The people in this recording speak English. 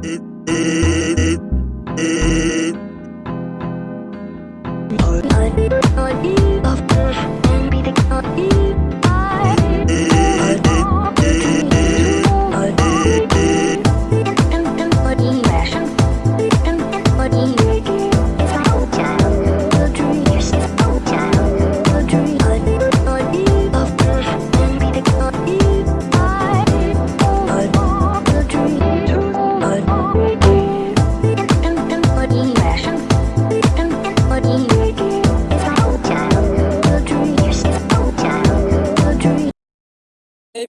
Of Oh,